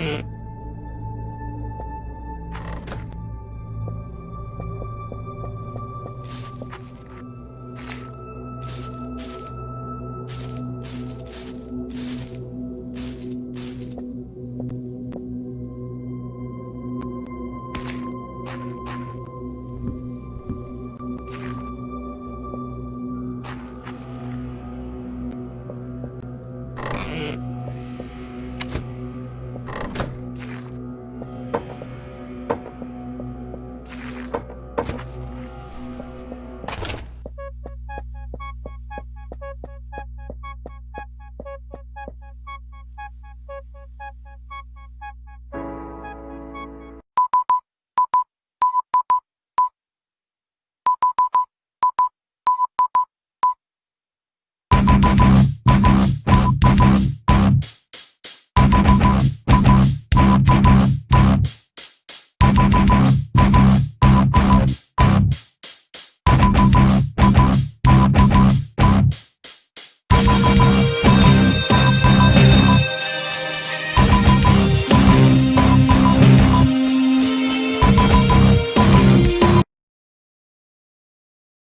Mm-hmm.